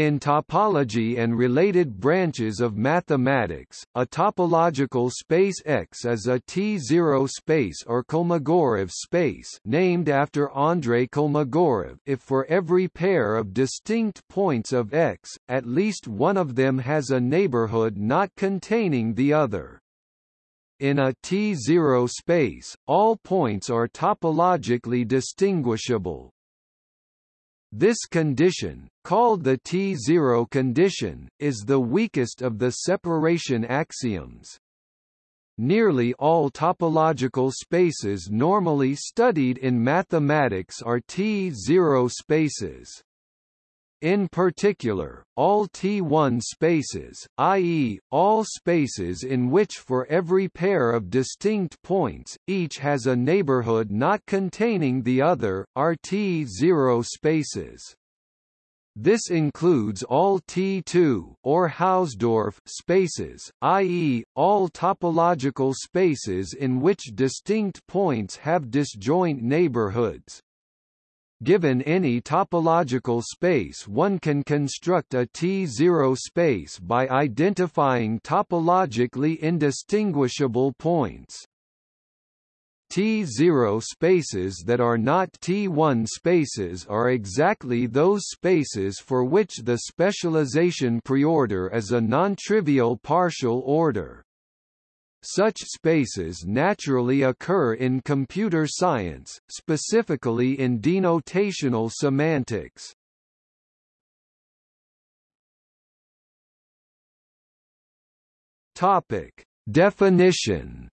In topology and related branches of mathematics, a topological space X is a T0 space or Kolmogorov space named after Andrei Kolmogorov if for every pair of distinct points of X, at least one of them has a neighborhood not containing the other. In a T0 space, all points are topologically distinguishable. This condition, called the T0 condition, is the weakest of the separation axioms. Nearly all topological spaces normally studied in mathematics are T0 spaces. In particular, all T1 spaces, i.e., all spaces in which for every pair of distinct points, each has a neighborhood not containing the other, are T0 spaces. This includes all T2 or Hausdorff spaces, i.e., all topological spaces in which distinct points have disjoint neighborhoods. Given any topological space one can construct a T0 space by identifying topologically indistinguishable points. T0 spaces that are not T1 spaces are exactly those spaces for which the specialization preorder is a non-trivial partial order. Such spaces naturally occur in computer science, specifically in denotational semantics. Topic: Definition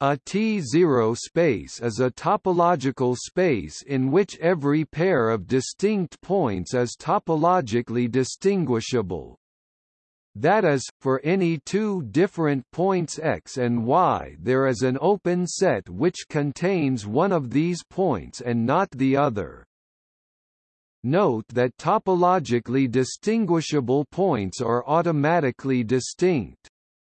A T0 space is a topological space in which every pair of distinct points is topologically distinguishable. That is, for any two different points x and y there is an open set which contains one of these points and not the other. Note that topologically distinguishable points are automatically distinct.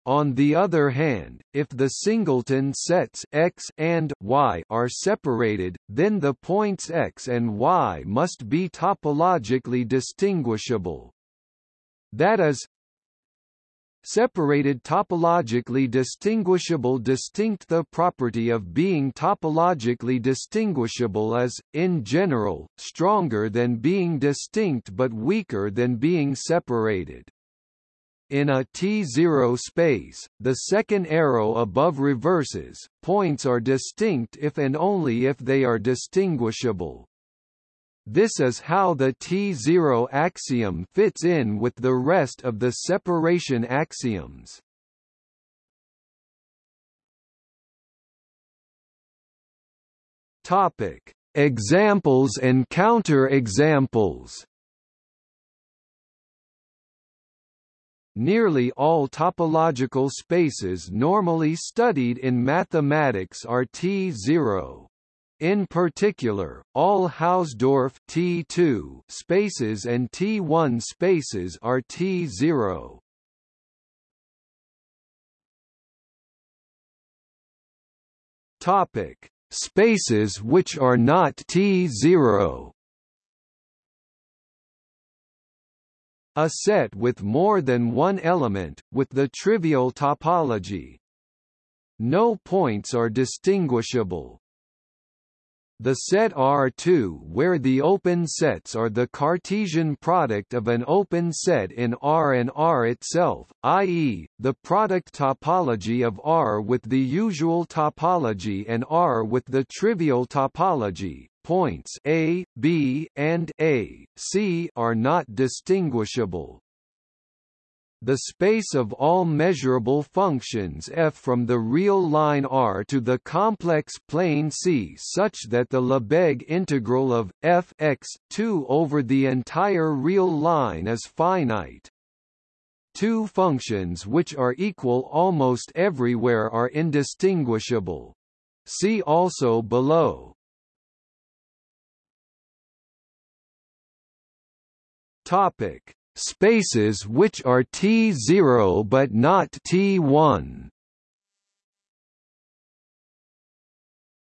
On the other hand, if the singleton sets x and y are separated, then the points x and y must be topologically distinguishable. That is, Separated topologically distinguishable distinct The property of being topologically distinguishable is, in general, stronger than being distinct but weaker than being separated. In a T0 space, the second arrow above reverses, points are distinct if and only if they are distinguishable. This is how the T0 axiom fits in with the rest of the separation axioms. Topic: Examples and counter-examples. Nearly all topological spaces normally studied in mathematics are T0. In particular, all Hausdorff T2 spaces and T1 spaces are T0. Topic: Spaces which are not T0. A set with more than one element, with the trivial topology. No points are distinguishable. The set R2 where the open sets are the Cartesian product of an open set in R and R itself, i.e., the product topology of R with the usual topology and R with the trivial topology, points A, B, and A, C are not distinguishable the space of all measurable functions f from the real line R to the complex plane C such that the Lebesgue integral of f x 2 over the entire real line is finite. Two functions which are equal almost everywhere are indistinguishable. See also below. Topic spaces which are T0 but not T1.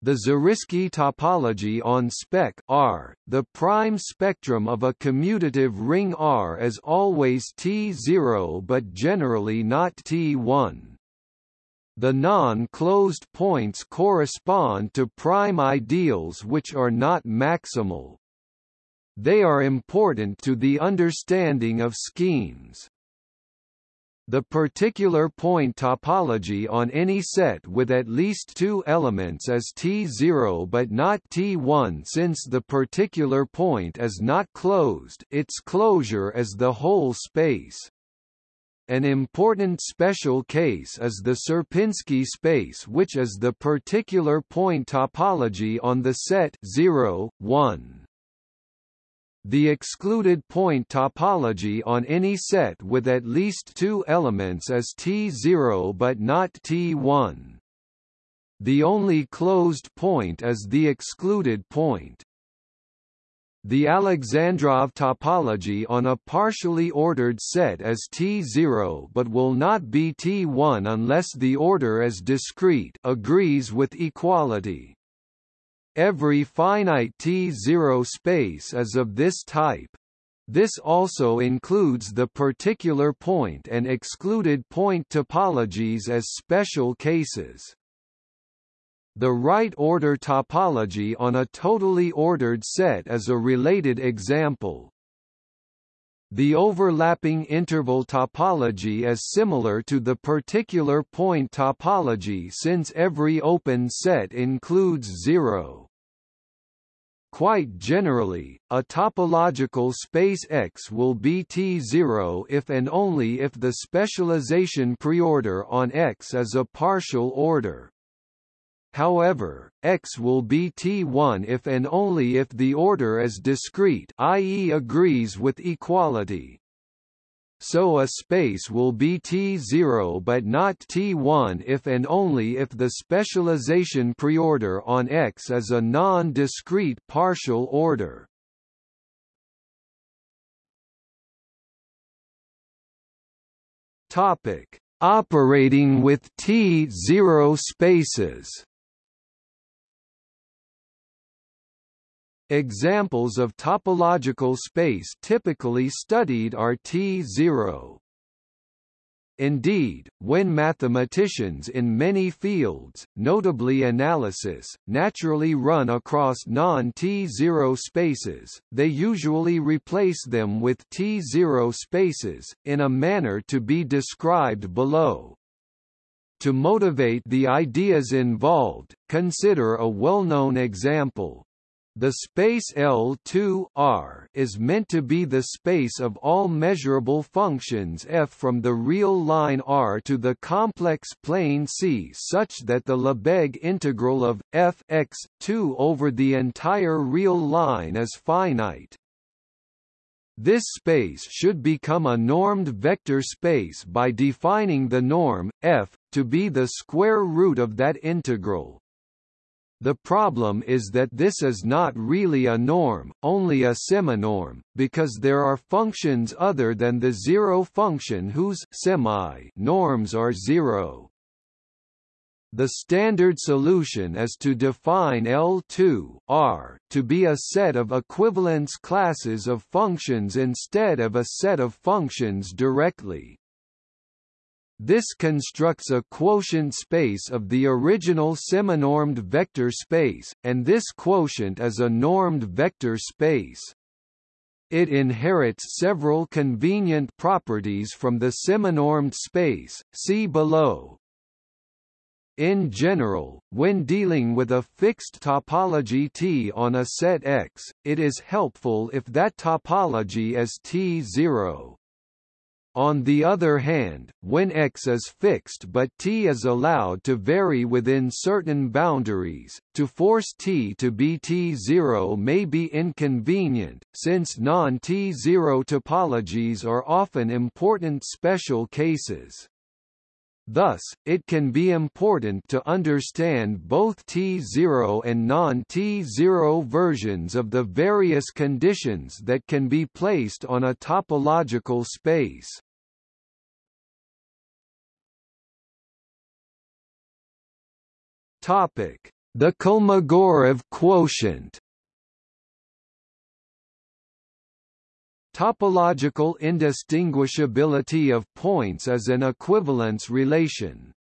The Zariski topology on spec R, the prime spectrum of a commutative ring R is always T0 but generally not T1. The non-closed points correspond to prime ideals which are not maximal. They are important to the understanding of schemes. The particular point topology on any set with at least two elements is T0 but not T1 since the particular point is not closed its closure is the whole space. An important special case is the Sierpinski space which is the particular point topology on the set 0, 1. The excluded point topology on any set with at least two elements is T0 but not T1. The only closed point is the excluded point. The Alexandrov topology on a partially ordered set is T0 but will not be T1 unless the order is discrete agrees with equality. Every finite T0 space is of this type. This also includes the particular point and excluded point topologies as special cases. The right-order topology on a totally ordered set is a related example. The overlapping interval topology is similar to the particular point topology since every open set includes zero. Quite generally, a topological space X will be T0 if and only if the specialization preorder on X is a partial order. However, X will be T1 if and only if the order is discrete i.e. agrees with equality. So a space will be T0 but not T1 if and only if the specialization preorder on X is a non-discrete partial order. Topic: Operating with T0 spaces. Examples of topological space typically studied are T0. Indeed, when mathematicians in many fields, notably analysis, naturally run across non-T0 spaces, they usually replace them with T0 spaces, in a manner to be described below. To motivate the ideas involved, consider a well-known example. The space L2 R is meant to be the space of all measurable functions f from the real line R to the complex plane C such that the Lebesgue integral of f x 2 over the entire real line is finite. This space should become a normed vector space by defining the norm, f, to be the square root of that integral. The problem is that this is not really a norm, only a seminorm, because there are functions other than the zero function whose semi norms are zero. The standard solution is to define L2 R to be a set of equivalence classes of functions instead of a set of functions directly. This constructs a quotient space of the original seminormed vector space, and this quotient is a normed vector space. It inherits several convenient properties from the seminormed space, see below. In general, when dealing with a fixed topology T on a set X, it is helpful if that topology is T0. On the other hand, when x is fixed but t is allowed to vary within certain boundaries, to force t to be t0 may be inconvenient, since non-t0 topologies are often important special cases. Thus, it can be important to understand both T0 and non-T0 versions of the various conditions that can be placed on a topological space. Topic: The Kolmogorov quotient Topological indistinguishability of points is an equivalence relation.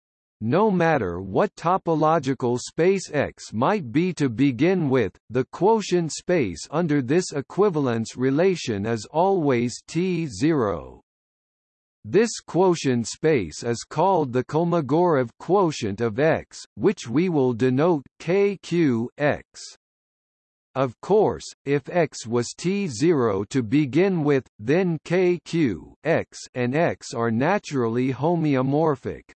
No matter what topological space X might be to begin with, the quotient space under this equivalence relation is always T0. This quotient space is called the Kolmogorov quotient of X, which we will denote KQ X. Of course, if X was T0 to begin with, then KQ X and X are naturally homeomorphic.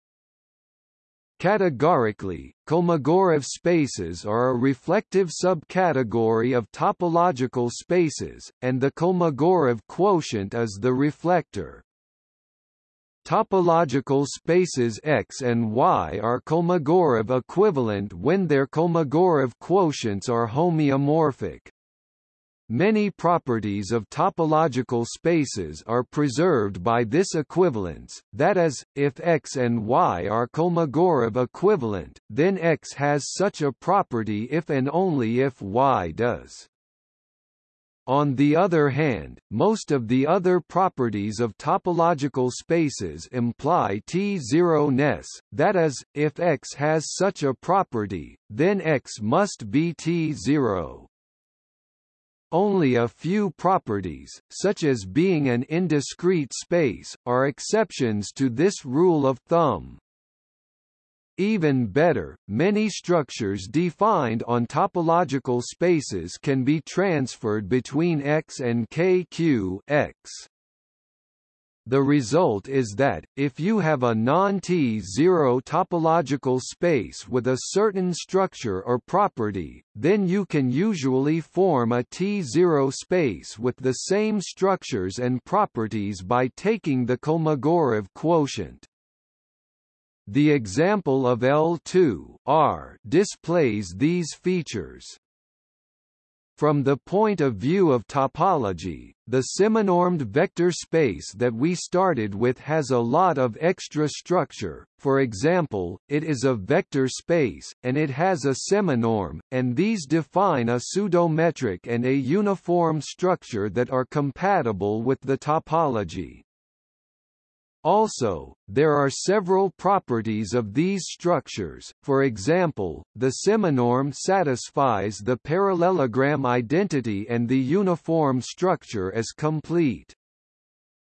Categorically, Kolmogorov spaces are a reflective subcategory of topological spaces, and the Kolmogorov quotient is the reflector. Topological spaces X and Y are Kolmogorov equivalent when their Kolmogorov quotients are homeomorphic. Many properties of topological spaces are preserved by this equivalence, that is, if X and Y are Kolmogorov equivalent, then X has such a property if and only if Y does. On the other hand, most of the other properties of topological spaces imply T0-ness, that is, if X has such a property, then X must be T0. Only a few properties, such as being an indiscrete space, are exceptions to this rule of thumb. Even better, many structures defined on topological spaces can be transferred between X and KQ X. The result is that, if you have a non-T0 topological space with a certain structure or property, then you can usually form a T0 space with the same structures and properties by taking the Kolmogorov quotient. The example of L2 R displays these features. From the point of view of topology, the seminormed vector space that we started with has a lot of extra structure, for example, it is a vector space, and it has a seminorm, and these define a pseudometric and a uniform structure that are compatible with the topology. Also, there are several properties of these structures, for example, the seminorm satisfies the parallelogram identity and the uniform structure is complete.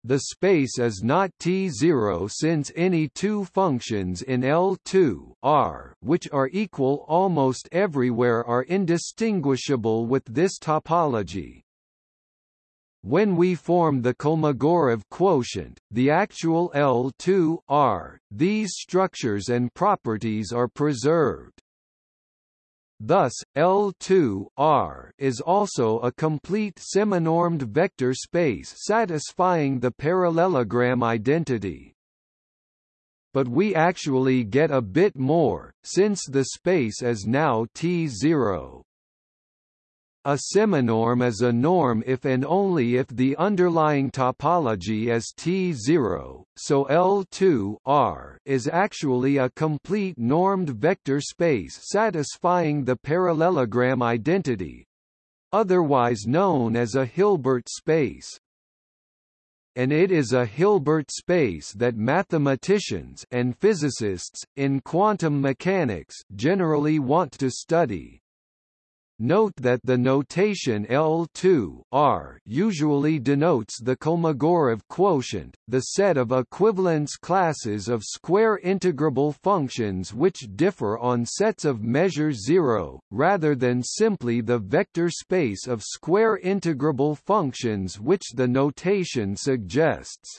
The space is not T0 since any two functions in L2 R which are equal almost everywhere are indistinguishable with this topology. When we form the Kolmogorov quotient, the actual L2 R, these structures and properties are preserved. Thus, L2 R is also a complete seminormed vector space satisfying the parallelogram identity. But we actually get a bit more, since the space is now T0. A seminorm is a norm if and only if the underlying topology is T0, so L2 R is actually a complete normed vector space satisfying the parallelogram identity, otherwise known as a Hilbert space. And it is a Hilbert space that mathematicians and physicists, in quantum mechanics, generally want to study. Note that the notation L2 R usually denotes the Kolmogorov quotient, the set of equivalence classes of square integrable functions which differ on sets of measure 0, rather than simply the vector space of square integrable functions which the notation suggests.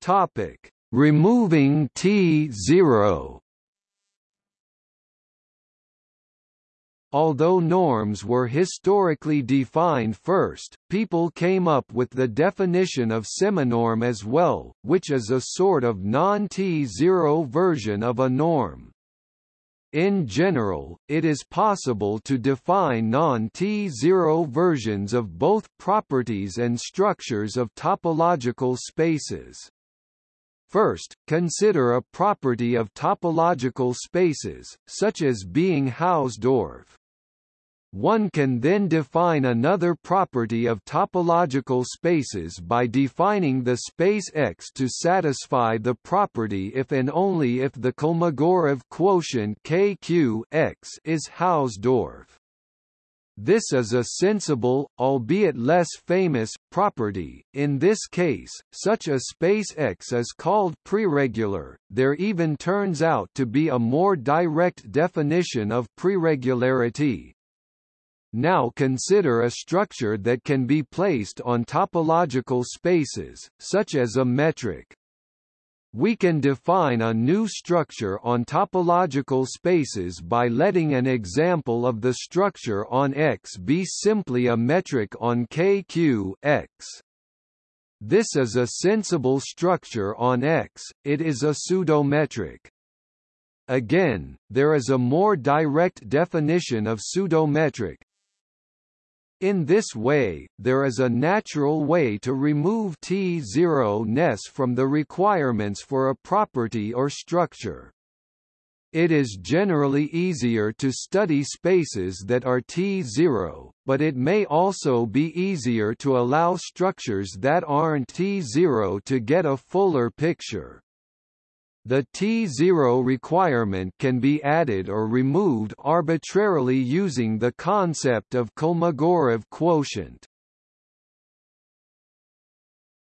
Topic Removing T0 Although norms were historically defined first, people came up with the definition of seminorm as well, which is a sort of non-T0 version of a norm. In general, it is possible to define non-T0 versions of both properties and structures of topological spaces. First, consider a property of topological spaces, such as being Hausdorff. One can then define another property of topological spaces by defining the space X to satisfy the property if and only if the Kolmogorov quotient KQ X is Hausdorff. This is a sensible, albeit less famous, property. In this case, such a space X is called preregular. There even turns out to be a more direct definition of preregularity, now consider a structure that can be placed on topological spaces, such as a metric. We can define a new structure on topological spaces by letting an example of the structure on X be simply a metric on KQ X. This is a sensible structure on X, it is a pseudometric. Again, there is a more direct definition of pseudometric, in this way, there is a natural way to remove T0ness from the requirements for a property or structure. It is generally easier to study spaces that are T0, but it may also be easier to allow structures that aren't T0 to get a fuller picture. The T0 requirement can be added or removed arbitrarily using the concept of Kolmogorov quotient.